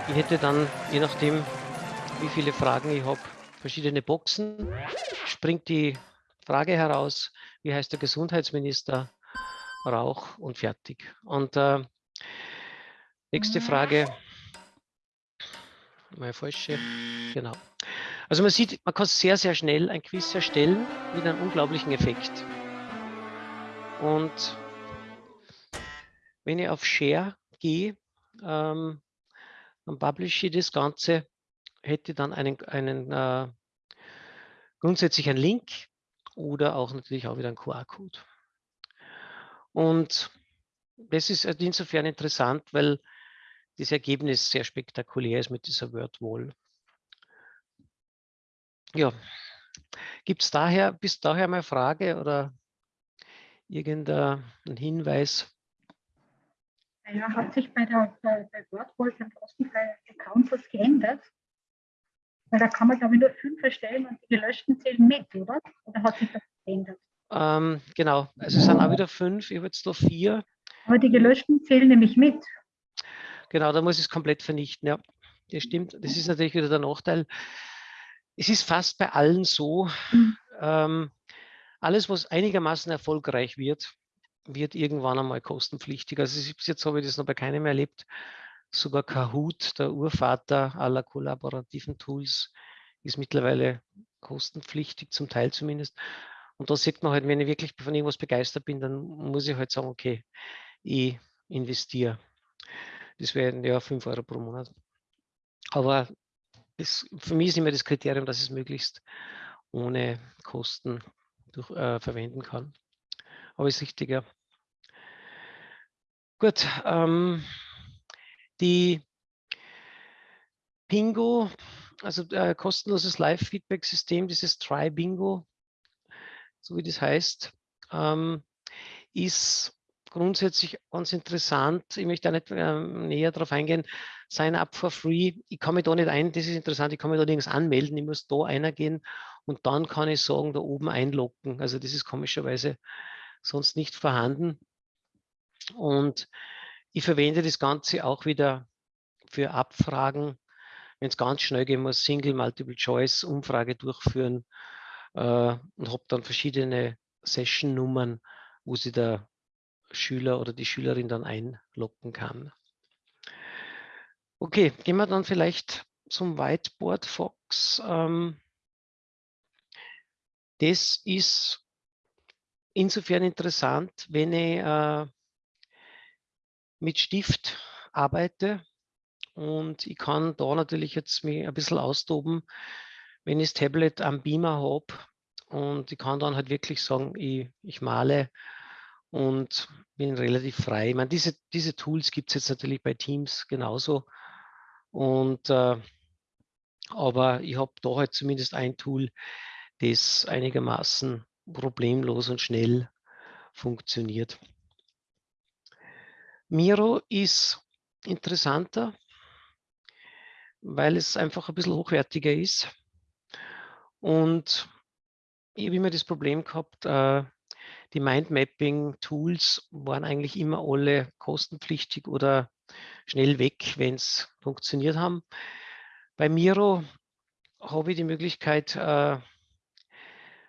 Ich hätte dann, je nachdem, wie viele Fragen ich habe, verschiedene Boxen. Springt die Frage heraus, wie heißt der Gesundheitsminister? Rauch und fertig. Und äh, nächste Frage meine falsche. Genau. Also man sieht, man kann sehr, sehr schnell ein Quiz erstellen mit einem unglaublichen Effekt. Und wenn ich auf Share gehe, ähm, dann publishe ich das Ganze, hätte dann einen, einen äh, grundsätzlich einen Link oder auch natürlich auch wieder einen QR-Code. Und das ist insofern interessant, weil das Ergebnis sehr spektakulär ist mit dieser Word-Wall. Ja, gibt es daher, bis daher mal Frage oder irgendein Hinweis? Ja, hat sich bei der bei, bei WordWall beim kostenfreien Account was geändert? Weil da kann man, glaube ich, nur fünf erstellen und die gelöschten zählen mit, oder? Oder hat sich das geändert? Ähm, genau, also es sind auch wieder fünf, ich habe jetzt noch vier. Aber die gelöschten zählen nämlich mit. Genau, da muss ich es komplett vernichten. Ja, das stimmt. Das ist natürlich wieder der Nachteil. Es ist fast bei allen so, mhm. ähm, alles, was einigermaßen erfolgreich wird, wird irgendwann einmal kostenpflichtig. Also bis jetzt habe ich das noch bei keinem erlebt. Sogar Kahoot, der Urvater aller kollaborativen Tools, ist mittlerweile kostenpflichtig, zum Teil zumindest. Und da sieht man halt, wenn ich wirklich von irgendwas begeistert bin, dann muss ich halt sagen, okay, ich investiere. Das wären ja 5 Euro pro Monat. Aber das, für mich ist immer das Kriterium, dass es möglichst ohne Kosten durch, äh, verwenden kann. Aber ist richtig, ja. Gut, ähm, die Pingo also äh, kostenloses Live-Feedback-System, dieses Try-Bingo, so wie das heißt, ähm, ist grundsätzlich ganz interessant. Ich möchte da nicht äh, näher darauf eingehen. Sign up for free. Ich kann mich da nicht ein, das ist interessant, ich kann mich da nirgends anmelden. Ich muss da einer gehen und dann kann ich sagen, da oben einloggen. Also das ist komischerweise sonst nicht vorhanden. Und ich verwende das Ganze auch wieder für Abfragen. Wenn es ganz schnell gehen muss, Single Multiple Choice Umfrage durchführen äh, und habe dann verschiedene Session-Nummern, wo sie der Schüler oder die Schülerin dann einloggen kann. Okay, gehen wir dann vielleicht zum Whiteboard Fox. Ähm, das ist insofern interessant, wenn ich äh, mit Stift arbeite und ich kann da natürlich jetzt mich ein bisschen austoben, wenn ich das Tablet am Beamer habe und ich kann dann halt wirklich sagen, ich, ich male und bin relativ frei. Ich meine, diese, diese Tools gibt es jetzt natürlich bei Teams genauso. Und äh, aber ich habe da halt zumindest ein Tool, das einigermaßen problemlos und schnell funktioniert. Miro ist interessanter, weil es einfach ein bisschen hochwertiger ist. Und ich habe immer das Problem gehabt, äh, die Mindmapping-Tools waren eigentlich immer alle kostenpflichtig oder schnell weg, wenn es funktioniert haben. Bei Miro habe ich die Möglichkeit, äh,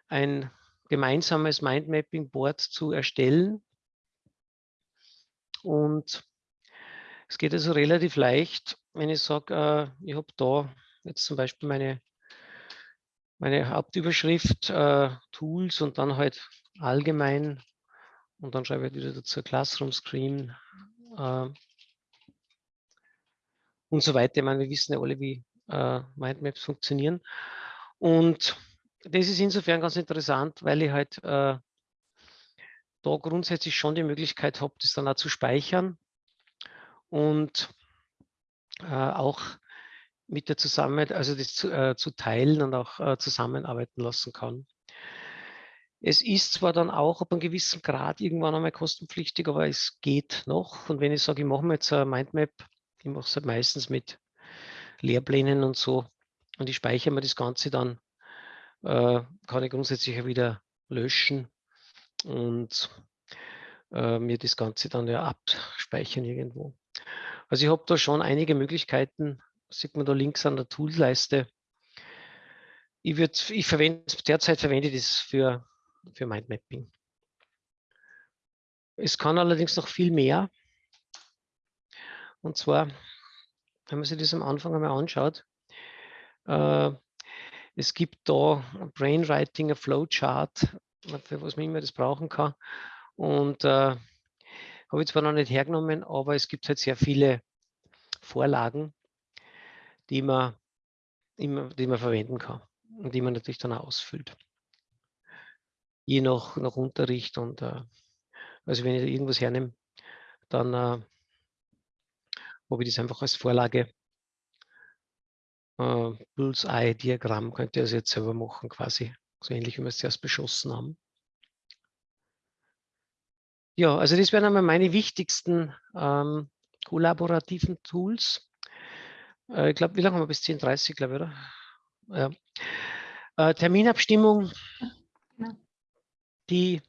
ein gemeinsames Mindmapping-Board zu erstellen. Und es geht also relativ leicht, wenn ich sage, äh, ich habe da jetzt zum Beispiel meine, meine Hauptüberschrift, äh, Tools und dann halt allgemein und dann schreibe ich wieder dazu Classroom Screen äh, und so weiter. Ich meine, wir wissen ja alle, wie äh, Mindmaps funktionieren. Und das ist insofern ganz interessant, weil ich halt äh, da grundsätzlich schon die Möglichkeit habe, das dann auch zu speichern und äh, auch mit der Zusammenarbeit, also das zu, äh, zu teilen und auch äh, zusammenarbeiten lassen kann. Es ist zwar dann auch ab einem gewissen Grad irgendwann einmal kostenpflichtig, aber es geht noch. Und wenn ich sage, ich mache mir jetzt eine Mindmap, ich mache es halt meistens mit Lehrplänen und so, und ich speichere mir das Ganze dann, äh, kann ich grundsätzlich wieder löschen und äh, mir das Ganze dann ja abspeichern irgendwo. Also ich habe da schon einige Möglichkeiten, sieht man da links an der Toolleiste. Ich, würd, ich verwende, derzeit verwende ich das für für Mindmapping. Es kann allerdings noch viel mehr. Und zwar, wenn man sich das am Anfang einmal anschaut, äh, es gibt da Brainwriting, ein Flowchart, für was man immer das brauchen kann. Und äh, habe ich zwar noch nicht hergenommen, aber es gibt halt sehr viele Vorlagen, die man, immer, die man verwenden kann und die man natürlich dann auch ausfüllt je nach, nach Unterricht. Und äh, also wenn ich irgendwas hernehme, dann äh, habe ich das einfach als Vorlage. Äh, Bullseye-Diagramm könnt ihr also jetzt selber machen, quasi. So ähnlich, wie wir es zuerst beschossen haben. Ja, also das wären einmal meine wichtigsten ähm, kollaborativen Tools. Äh, ich glaube, wie lange haben wir bis 10.30 glaube ich, oder? Ja. Äh, Terminabstimmung die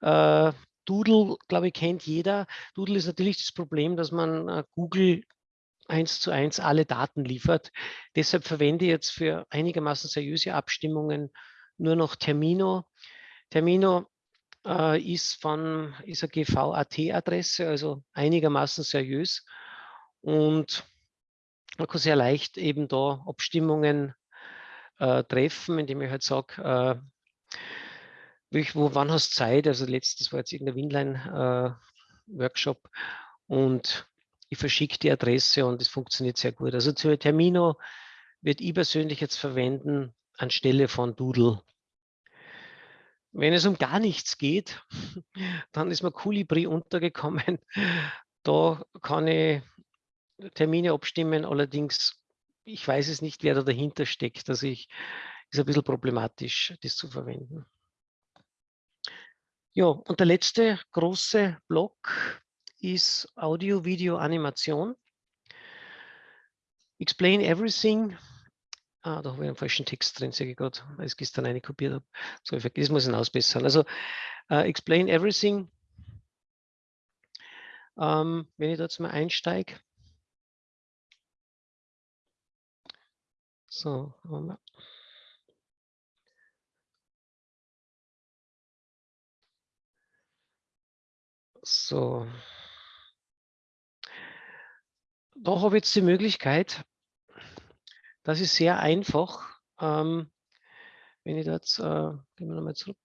äh, Doodle, glaube ich, kennt jeder. Doodle ist natürlich das Problem, dass man äh, Google eins zu eins alle Daten liefert. Deshalb verwende ich jetzt für einigermaßen seriöse Abstimmungen nur noch Termino. Termino äh, ist von ist eine GVAT-Adresse, also einigermaßen seriös und man kann sehr leicht eben da Abstimmungen äh, treffen, indem ich halt sage, äh, wo, wann hast du Zeit? Also letztes war jetzt irgendein Winline-Workshop äh, und ich verschicke die Adresse und es funktioniert sehr gut. Also zu Termino wird ich persönlich jetzt verwenden anstelle von Doodle. Wenn es um gar nichts geht, dann ist mir Colibri untergekommen. Da kann ich Termine abstimmen, allerdings ich weiß es nicht, wer da dahinter steckt. Also ich, ist ein bisschen problematisch, das zu verwenden. Ja, und der letzte große Block ist Audio, Video, Animation. Explain Everything. Ah, da habe ich einen falschen Text drin, sehe ich gerade, weil ich es gestern eine kopiert habe. So, das muss ich ausbessern. Also, uh, Explain Everything. Ähm, wenn ich da jetzt mal einsteige. So, So. Da habe ich jetzt die Möglichkeit, das ist sehr einfach, ähm, wenn ich da jetzt, äh, gehen wir nochmal zurück,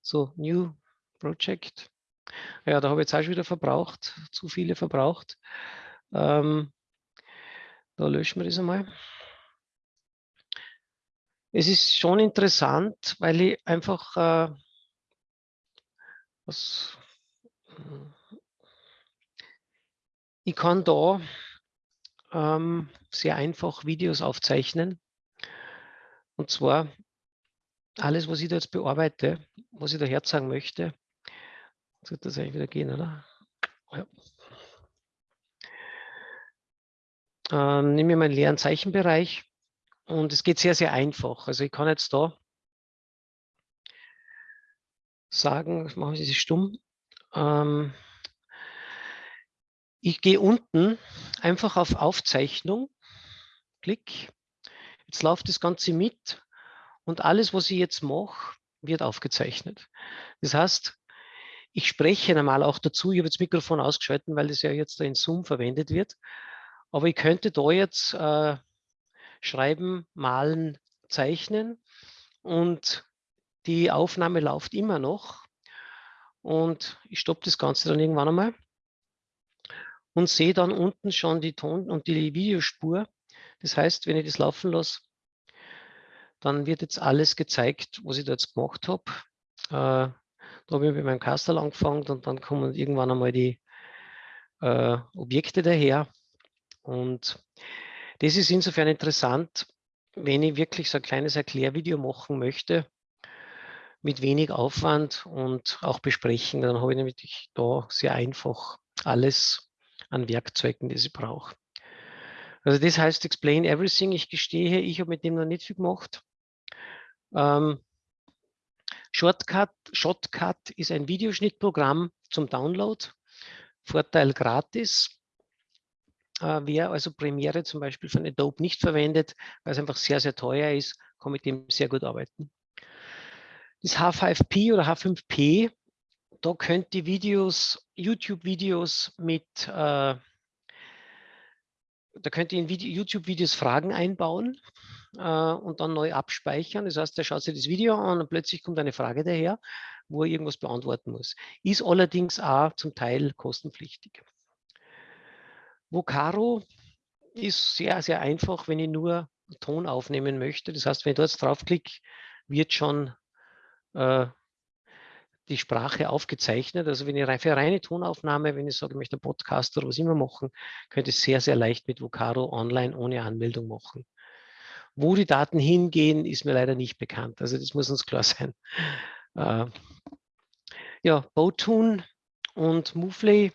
so, New Project, ja, da habe ich jetzt auch schon wieder verbraucht, zu viele verbraucht, ähm, da löschen wir das einmal. Es ist schon interessant, weil ich einfach äh, was ich kann da ähm, sehr einfach Videos aufzeichnen. Und zwar alles, was ich da jetzt bearbeite, was ich da herzeigen möchte. Sollte das eigentlich wieder gehen, oder? Ja. Ähm, nehme ich meinen leeren Zeichenbereich und es geht sehr, sehr einfach. Also ich kann jetzt da sagen, machen wir das stumm, ähm, ich gehe unten einfach auf Aufzeichnung, klick, jetzt läuft das Ganze mit und alles, was ich jetzt mache, wird aufgezeichnet. Das heißt, ich spreche normal auch dazu, ich habe das Mikrofon ausgeschalten, weil das ja jetzt in Zoom verwendet wird, aber ich könnte da jetzt äh, schreiben, malen, zeichnen und die Aufnahme läuft immer noch und ich stoppe das Ganze dann irgendwann einmal und sehe dann unten schon die Ton- und die Videospur. Das heißt, wenn ich das laufen lasse, dann wird jetzt alles gezeigt, was ich da jetzt gemacht habe. Äh, da habe ich mit meinem Kastel angefangen und dann kommen irgendwann einmal die äh, Objekte daher. Und das ist insofern interessant, wenn ich wirklich so ein kleines Erklärvideo machen möchte, mit wenig Aufwand und auch besprechen. Dann habe ich nämlich da sehr einfach alles an Werkzeugen, die ich brauche. Also das heißt Explain Everything. Ich gestehe, ich habe mit dem noch nicht viel gemacht. Ähm, Shortcut, Shotcut ist ein Videoschnittprogramm zum Download. Vorteil gratis. Äh, wer also Premiere zum Beispiel von Adobe nicht verwendet, weil es einfach sehr, sehr teuer ist, kann mit dem sehr gut arbeiten. Das H5P oder H5P, da könnt ihr Videos, YouTube-Videos mit, äh, da könnt ihr in YouTube-Videos Fragen einbauen äh, und dann neu abspeichern. Das heißt, der schaut sich das Video an und plötzlich kommt eine Frage daher, wo er irgendwas beantworten muss. Ist allerdings auch zum Teil kostenpflichtig. Vocaro ist sehr, sehr einfach, wenn ich nur Ton aufnehmen möchte. Das heißt, wenn ich dort draufklicke, wird schon äh, die Sprache aufgezeichnet. Also wenn ich für reine Tonaufnahme, wenn ich sage, ich möchte einen Podcast oder was immer machen, könnte ich sehr, sehr leicht mit Vocaro online ohne Anmeldung machen. Wo die Daten hingehen, ist mir leider nicht bekannt. Also das muss uns klar sein. Äh, ja, Botune und Movely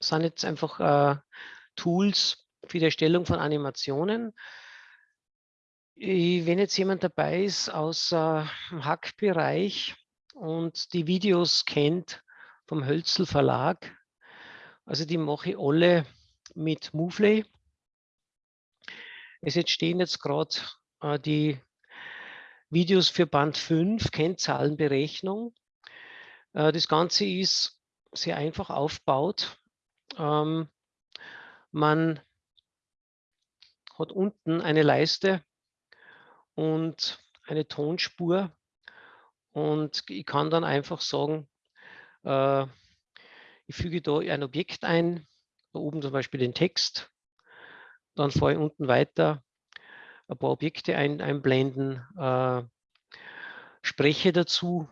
sind jetzt einfach äh, Tools für die Erstellung von Animationen. Wenn jetzt jemand dabei ist aus äh, dem Hack-Bereich und die Videos kennt vom Hölzel Verlag, also die mache ich alle mit Movely. Es entstehen jetzt gerade äh, die Videos für Band 5, Kennzahlenberechnung. Äh, das Ganze ist sehr einfach aufgebaut. Ähm, man hat unten eine Leiste, und eine Tonspur. Und ich kann dann einfach sagen, äh, ich füge da ein Objekt ein, da oben zum Beispiel den Text, dann fahre ich unten weiter, ein paar Objekte ein, einblenden, äh, spreche dazu,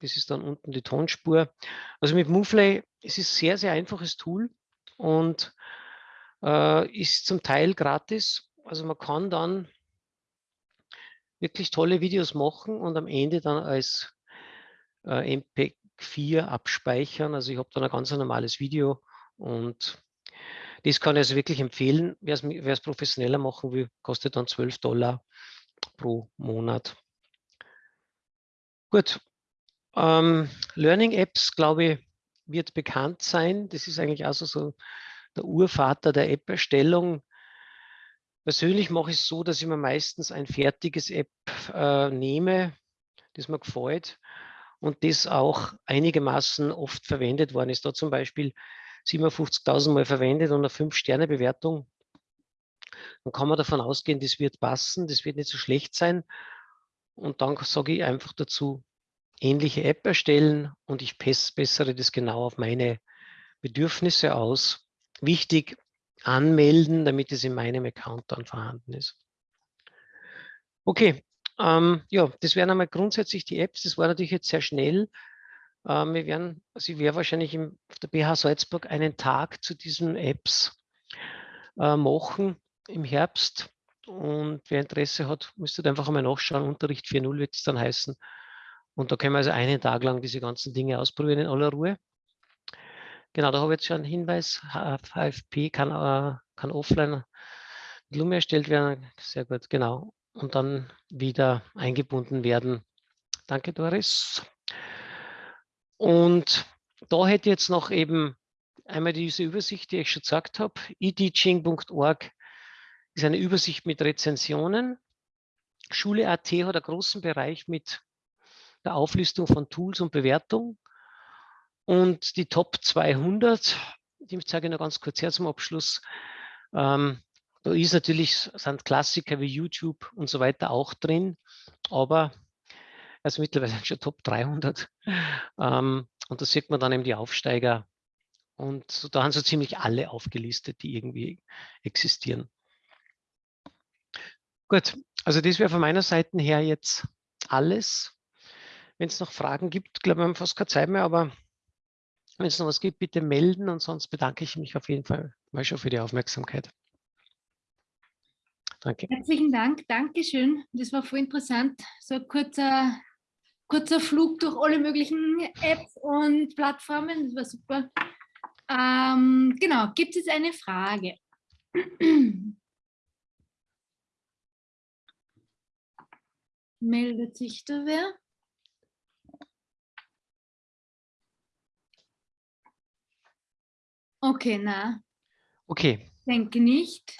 das ist dann unten die Tonspur. Also mit Movely, es ist ein sehr, sehr einfaches Tool und Äh, ist zum Teil gratis. Also man kann dann wirklich tolle Videos machen und am Ende dann als äh, MP4 abspeichern. Also ich habe dann ein ganz normales Video und das kann ich also wirklich empfehlen. Wer es professioneller machen will, kostet dann 12 Dollar pro Monat. Gut. Ähm, Learning Apps, glaube ich, wird bekannt sein. Das ist eigentlich also so der Urvater der App-Erstellung. Persönlich mache ich es so, dass ich mir meistens ein fertiges App äh, nehme, das mir gefällt und das auch einigermaßen oft verwendet worden ist. Da zum Beispiel 57.000 Mal verwendet und eine 5-Sterne-Bewertung. Dann kann man davon ausgehen, das wird passen, das wird nicht so schlecht sein. Und dann sage ich einfach dazu, ähnliche App erstellen und ich bessere das genau auf meine Bedürfnisse aus. Wichtig, anmelden, damit es in meinem Account dann vorhanden ist. Okay, ähm, ja, das wären einmal grundsätzlich die Apps. Das war natürlich jetzt sehr schnell. Ähm, wir werden, also ich werde wahrscheinlich im, auf der BH Salzburg einen Tag zu diesen Apps äh, machen im Herbst. Und wer Interesse hat, müsste einfach einmal nachschauen. Unterricht 4.0 wird es dann heißen. Und da können wir also einen Tag lang diese ganzen Dinge ausprobieren in aller Ruhe. Genau, da habe ich jetzt schon einen Hinweis. HFP kann, äh, kann offline mit Lume erstellt werden. Sehr gut, genau. Und dann wieder eingebunden werden. Danke, Doris. Und da hätte ich jetzt noch eben einmal diese Übersicht, die ich schon gesagt habe. eteaching.org ist eine Übersicht mit Rezensionen. Schule.at hat einen großen Bereich mit der Auflistung von Tools und Bewertung. Und die Top 200, die zeige ich noch ganz kurz her zum Abschluss. Ähm, da ist natürlich, sind Klassiker wie YouTube und so weiter auch drin, aber also mittlerweile schon Top 300. Ähm, und da sieht man dann eben die Aufsteiger. Und so, da haben so ziemlich alle aufgelistet, die irgendwie existieren. Gut, also das wäre von meiner Seite her jetzt alles. Wenn es noch Fragen gibt, glaube ich, wir haben fast keine Zeit mehr, aber wenn es noch was gibt, bitte melden und sonst bedanke ich mich auf jeden Fall mal schon für die Aufmerksamkeit. Danke. Herzlichen Dank, Dankeschön. Das war voll interessant. So ein kurzer, kurzer Flug durch alle möglichen Apps und Plattformen. Das war super. Ähm, genau, gibt es eine Frage? Meldet sich da wer? Okay, na. Okay. Denke nicht.